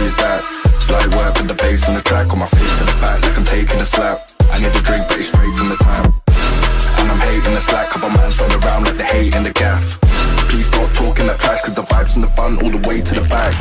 Is that? Light work with the bass on the track On my face to the back like I'm taking a slap. I need a drink but it's straight from the tap. And I'm hating the slack Couple man stand around like the hate and the gaff. Please stop talking that trash Cause the vibes from the front all the way to the back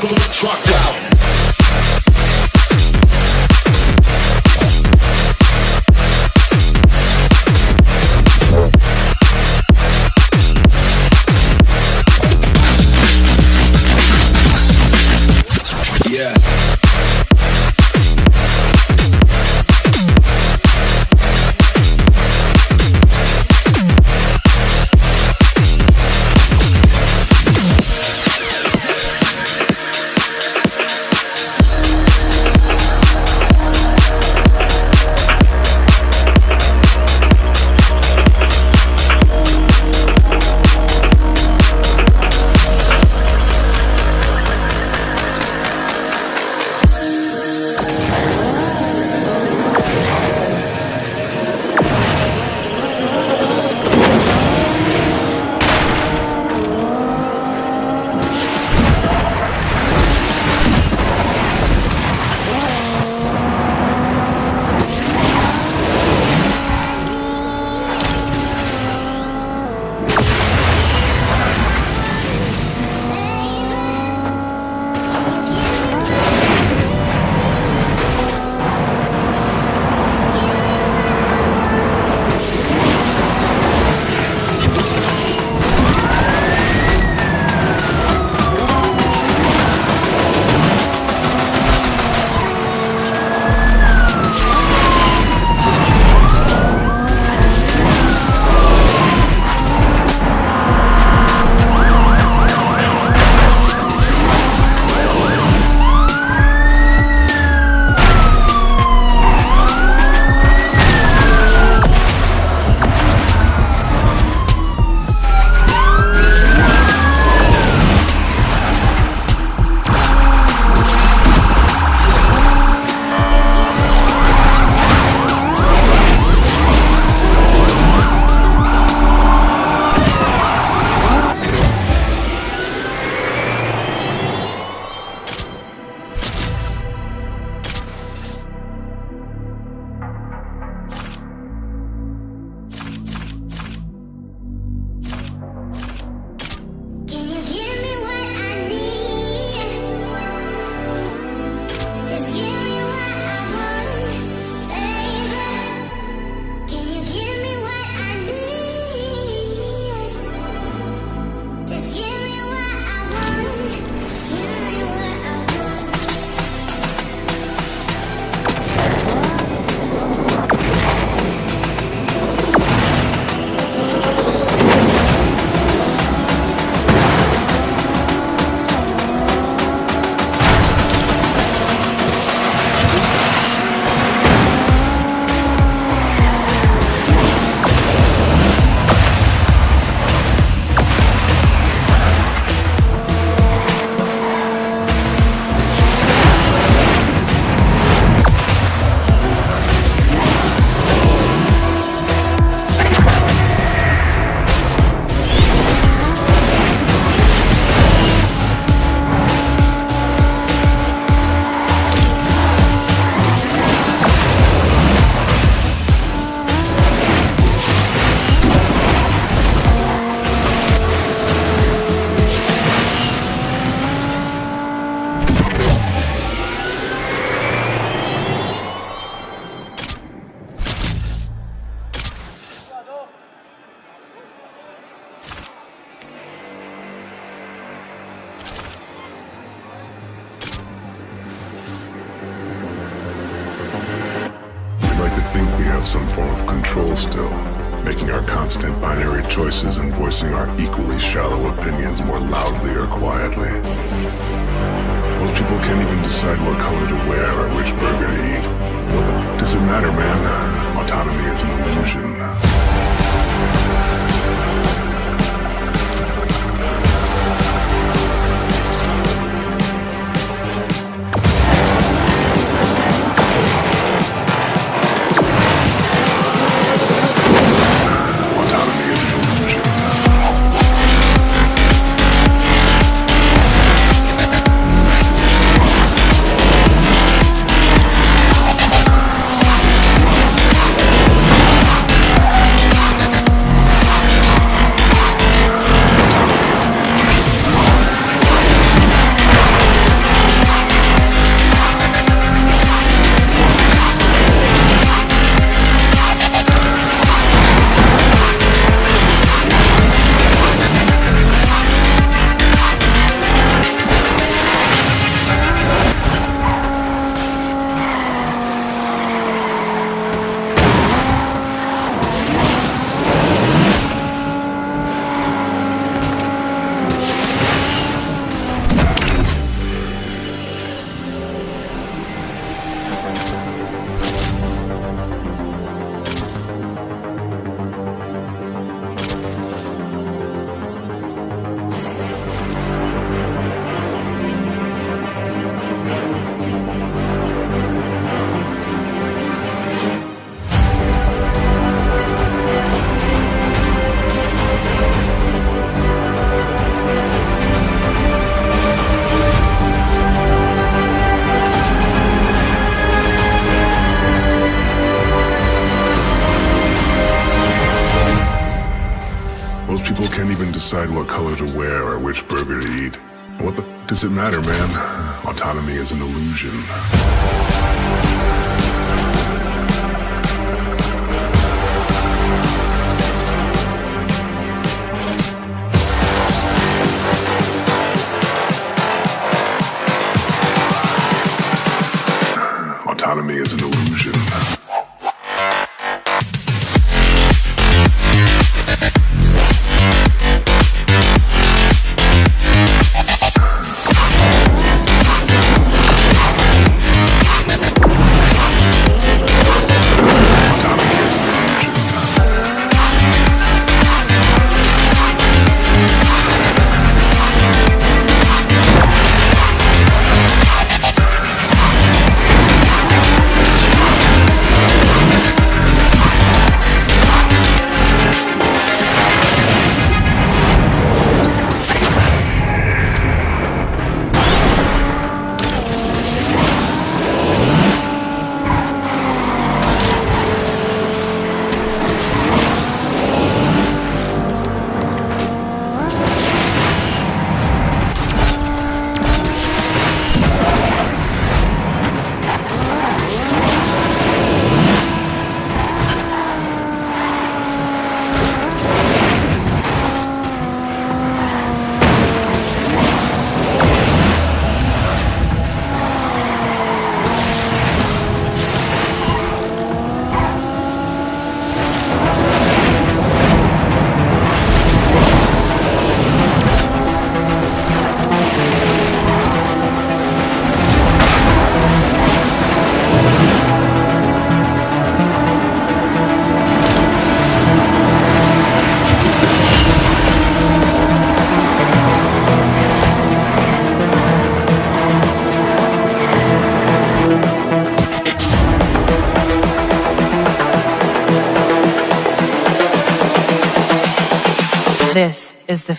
Truck out. Can't even decide what color to wear or which burger to eat. What the does it matter, man? Autonomy is an illusion.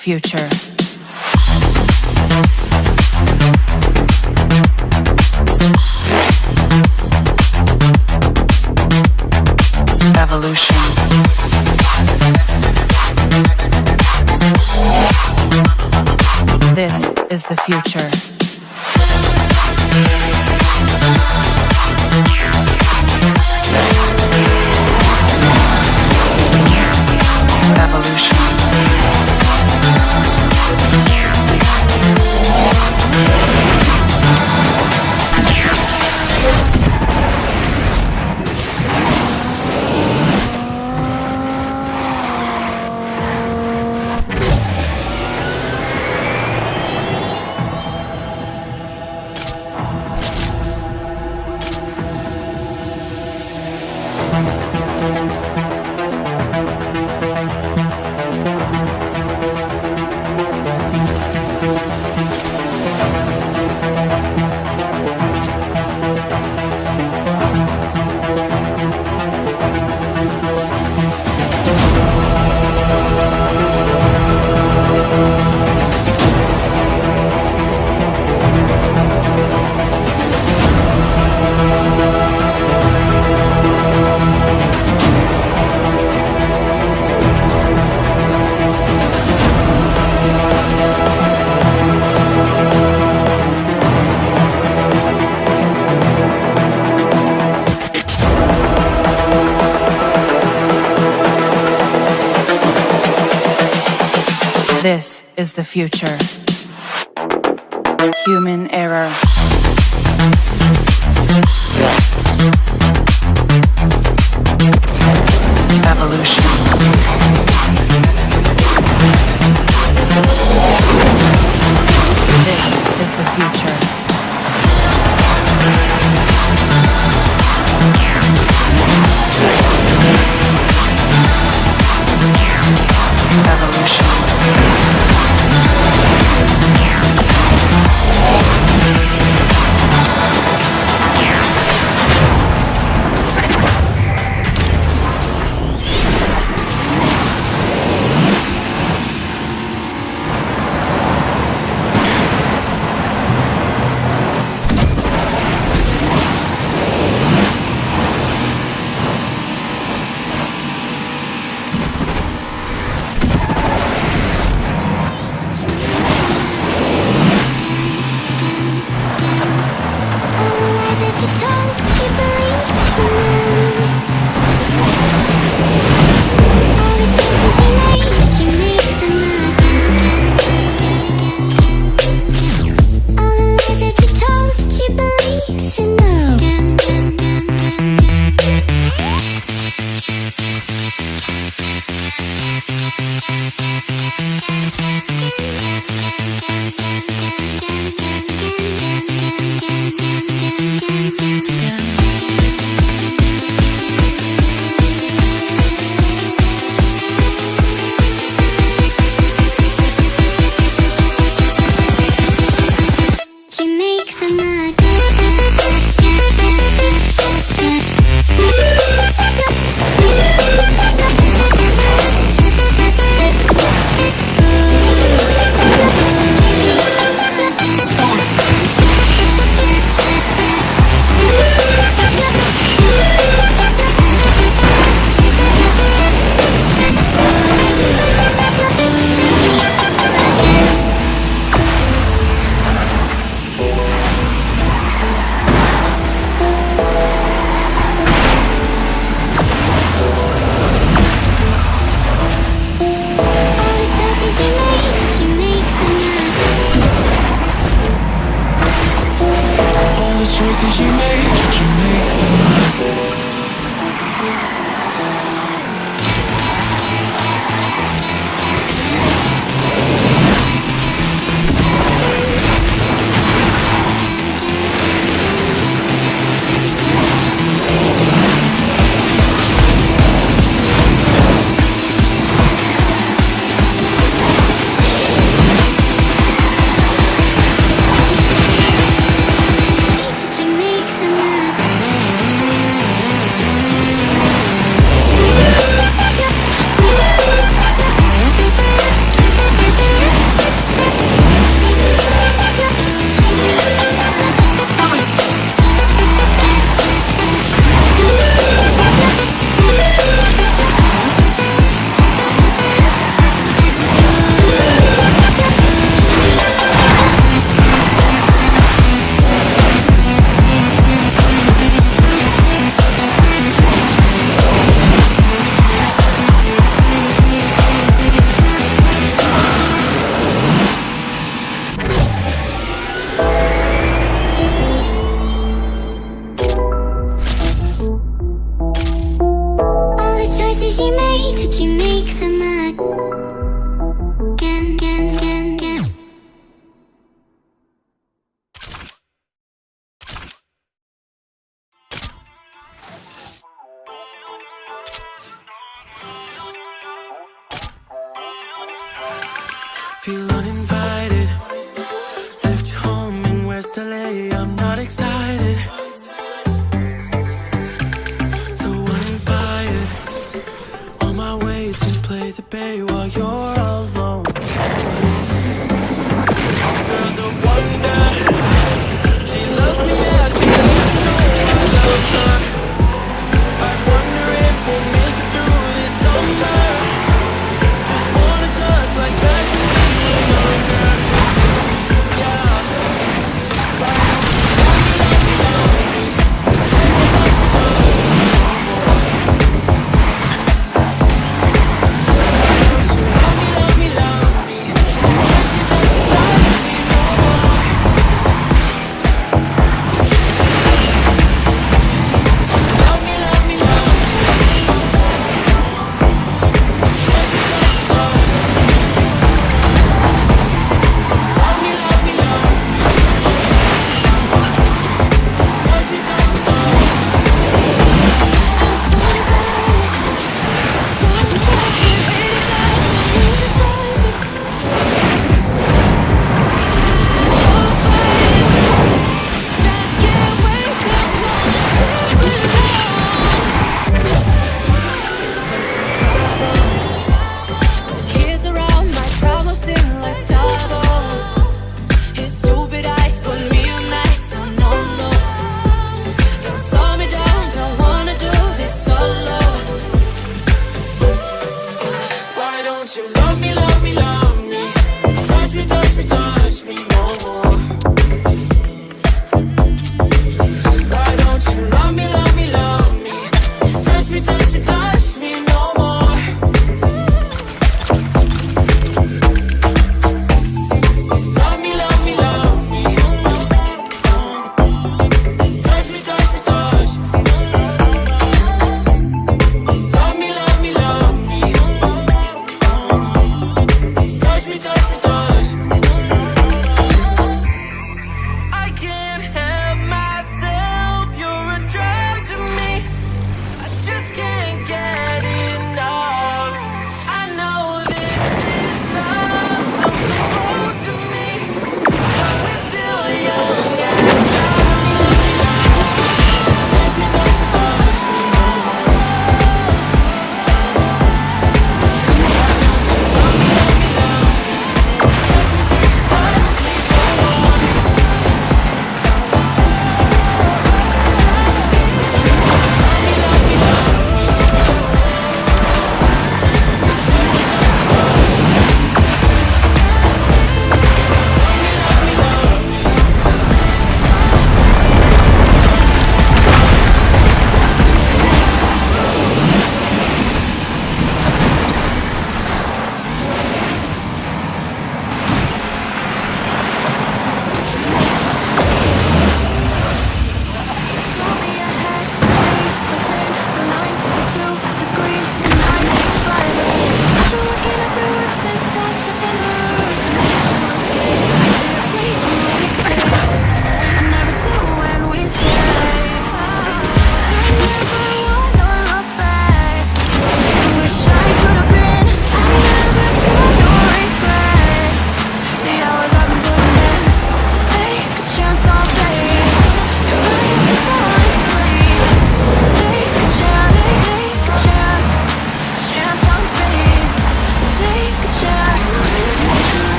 Future. Evolution. This is the future. Is the future.